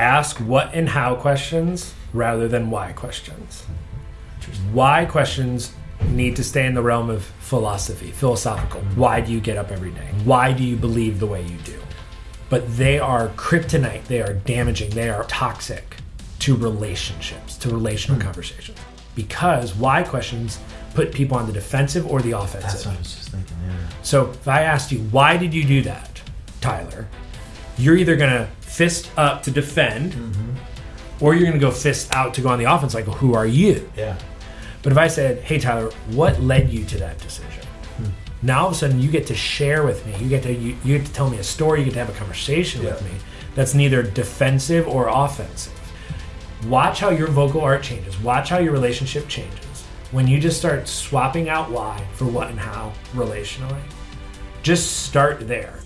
ask what and how questions rather than why questions. Why questions need to stay in the realm of philosophy, philosophical. Why do you get up every day? Why do you believe the way you do? But they are kryptonite, they are damaging, they are toxic to relationships, to relational hmm. conversations. Because why questions put people on the defensive or the offensive. That's what I was just thinking. Yeah. So if I asked you, why did you do that, Tyler? You're either going to fist up to defend, or you're going to go fist out to go on the offense, like, who are you? Yeah. But if I said, hey, Tyler, what led you to that decision? Hmm. Now all of a sudden you get to share with me. You get to you, you get to tell me a story. You get to have a conversation with me that's neither defensive or offensive. Watch how your vocal art changes. Watch how your relationship changes when you just start swapping out why for what and how relationally. Just start there.